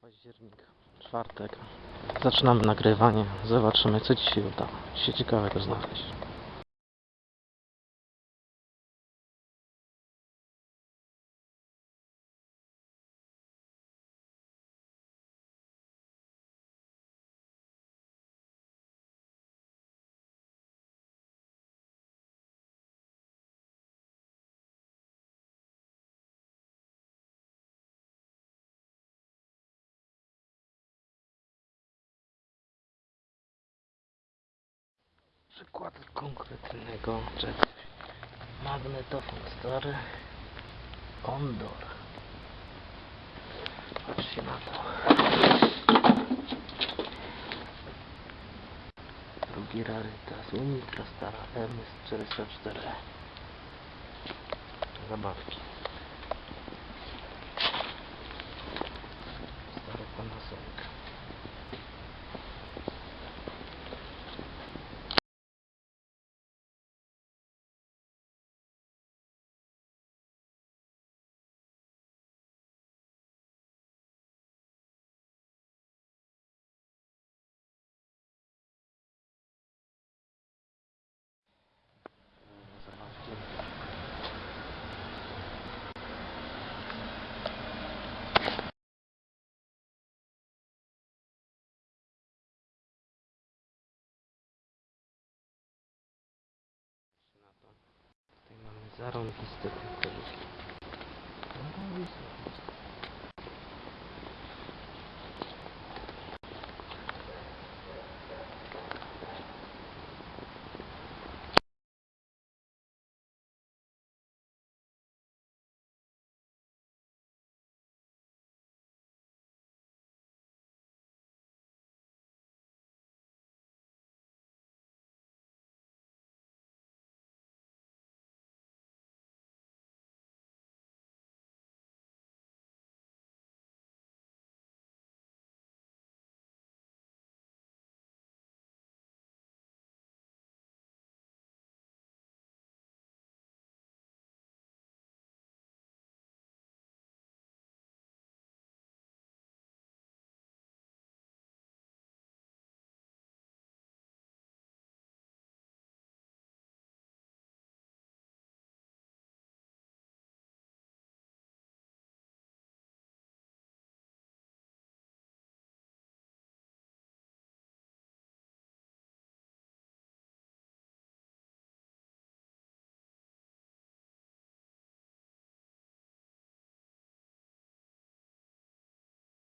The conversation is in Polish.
Październik, czwartek. Zaczynamy nagrywanie. Zobaczymy, co dzisiaj uda się ciekawego znaleźć. Przykład konkretnego czegoś. Magnetofon stary. Ondor. Patrzcie na to. Drugi rarytas. Unika stara MS404. Zabawki. Зараз десь так.